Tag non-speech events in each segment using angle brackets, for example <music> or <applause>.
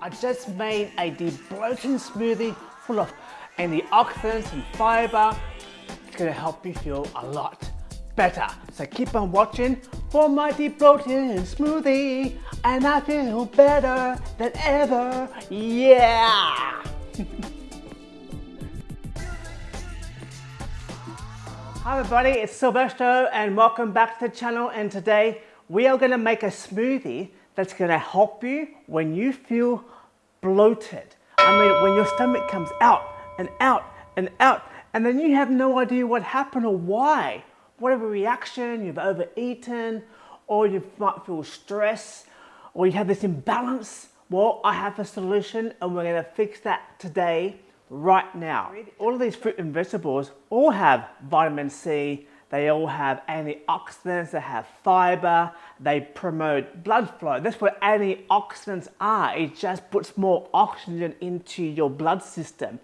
I just made a debloating smoothie full of antioxidants and fiber. It's gonna help you feel a lot better. So keep on watching for my debloating smoothie and I feel better than ever. Yeah! Hi everybody, it's Sylvester and welcome back to the channel and today we are going to make a smoothie that's going to help you when you feel bloated. I mean when your stomach comes out and out and out and then you have no idea what happened or why. Whatever reaction, you've overeaten or you might feel stress or you have this imbalance. Well, I have a solution and we're going to fix that today right now. All of these fruit and vegetables all have vitamin C, they all have antioxidants, they have fiber, they promote blood flow. That's what antioxidants are. It just puts more oxygen into your blood system.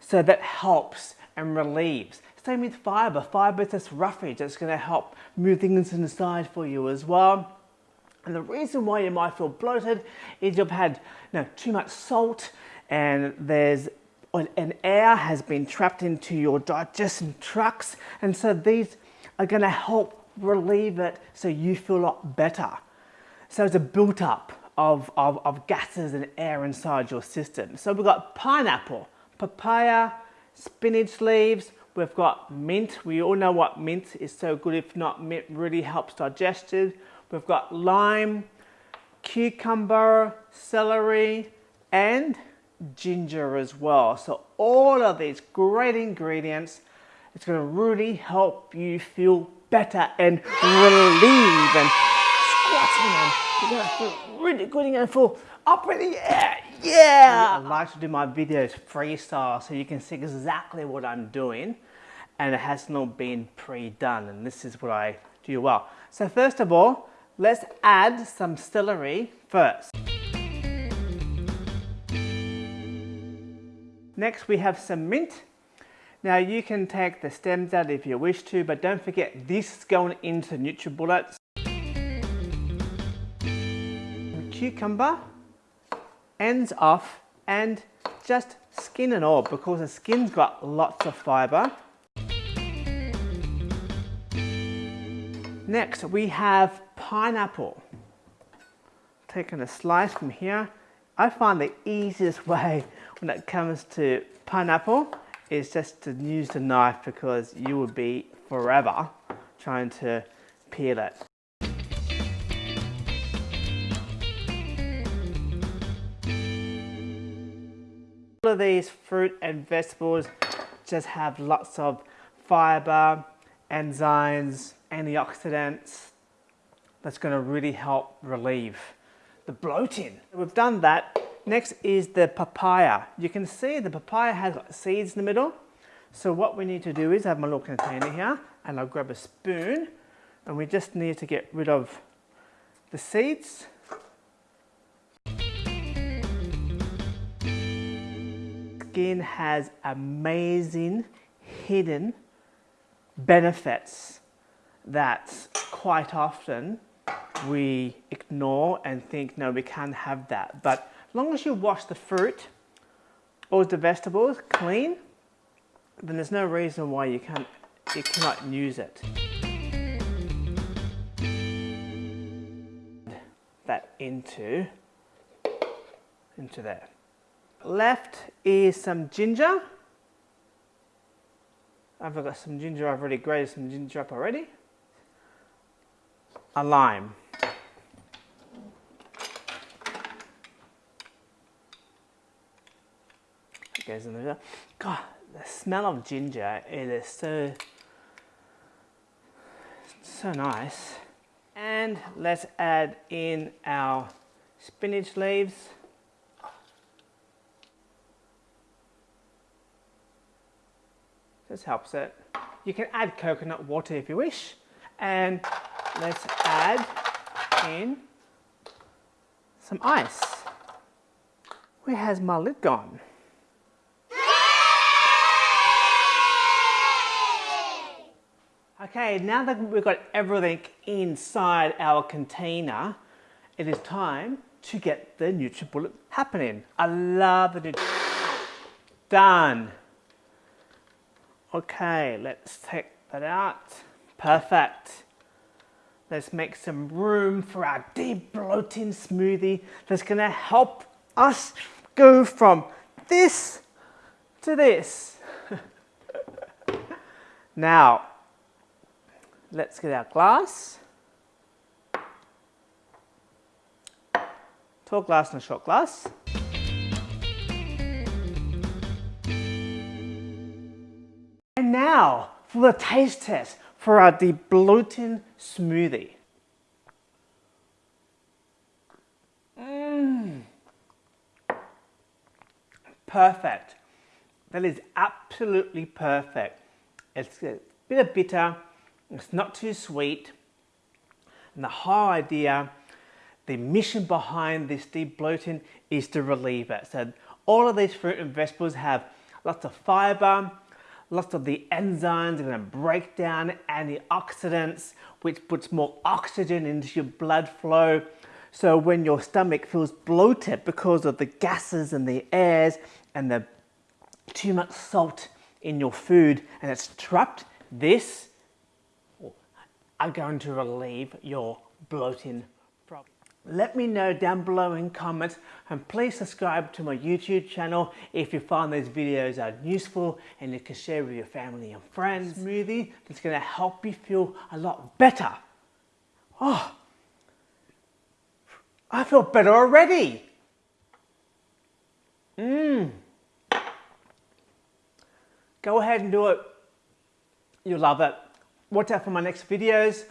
So that helps and relieves. Same with fiber. Fiber is just roughage. It's going to help move things inside for you as well. And the reason why you might feel bloated is you've had you know, too much salt and there's an air has been trapped into your digestion tracts and so these are going to help relieve it so you feel a lot better. So it's a built up of, of, of gases and air inside your system. So we've got pineapple, papaya, spinach leaves, we've got mint. We all know what mint is so good. If not, mint really helps digestion. We've got lime, cucumber, celery, and ginger as well. So all of these great ingredients, it's going to really help you feel better and relieve and squatting and you're going to feel really good. You're going to feel up in the air. Yeah! I like to do my videos freestyle so you can see exactly what I'm doing and it has not been pre-done and this is what I do well. So first of all, let's add some celery first. Next we have some mint. Now you can take the stems out if you wish to, but don't forget this is going into NutriBullets. Cucumber, ends off, and just skin and all because the skin's got lots of fiber. Next we have pineapple. Taking a slice from here. I find the easiest <laughs> way when it comes to pineapple is just to use the knife because you would be forever trying to peel it. All of these fruit and vegetables just have lots of fiber, enzymes, antioxidants that's going to really help relieve the bloating. We've done that Next is the papaya. You can see the papaya has seeds in the middle. So what we need to do is have my little container here and I'll grab a spoon and we just need to get rid of the seeds. Skin has amazing hidden benefits that quite often we ignore and think, no, we can't have that. But as long as you wash the fruit or the vegetables clean, then there's no reason why you can't you cannot use it. That into into there. Left is some ginger. I've got some ginger, I've already grated some ginger up already. A lime. Goes in there. God, the smell of ginger, it is so, so nice. And let's add in our spinach leaves. This helps it. You can add coconut water if you wish. And let's add in some ice. Where has my lid gone? Okay, now that we've got everything inside our container, it is time to get the NutriBullet happening. I love the Done. Okay, let's take that out. Perfect. Let's make some room for our debloating smoothie that's gonna help us go from this to this. <laughs> now, let's get our glass. Tall glass and a short glass. And now for the taste test for our bloating smoothie. Mmm. Perfect. That is absolutely perfect. It's a bit of bitter, it's not too sweet. And the whole idea, the mission behind this debloating is to relieve it. So all of these fruit and vegetables have lots of fiber, lots of the enzymes are going to break down antioxidants, which puts more oxygen into your blood flow. So when your stomach feels bloated because of the gases and the airs and the too much salt in your food and it's trapped, this are going to relieve your bloating problem. Let me know down below in comments and please subscribe to my YouTube channel if you find these videos are useful and you can share with your family and friends. Smoothie that's going to help you feel a lot better. Oh, I feel better already. Mmm. Go ahead and do it. You'll love it. Watch out for my next videos.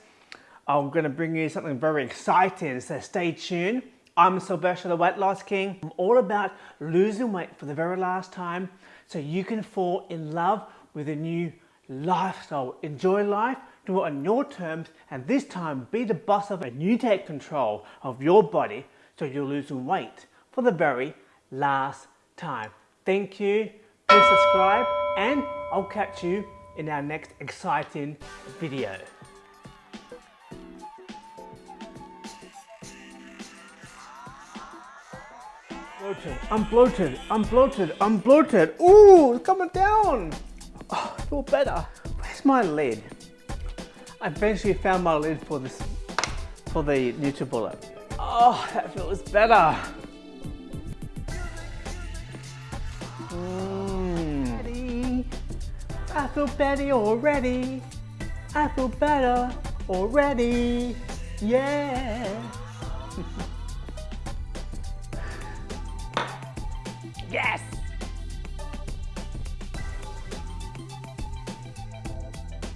I'm going to bring you something very exciting, so stay tuned. I'm Sylvester the Weight Loss King. I'm all about losing weight for the very last time so you can fall in love with a new lifestyle. Enjoy life, do it on your terms, and this time be the boss of it. And you take control of your body so you're losing weight for the very last time. Thank you. Please subscribe and I'll catch you in our next exciting video. Bloated, I'm bloated, I'm bloated, I'm bloated. Ooh, it's coming down. Oh, I feel better. Where's my lid? I eventually found my lid for this, for the NutriBullet. Oh, that feels better. I feel better already. I feel better already. Yeah.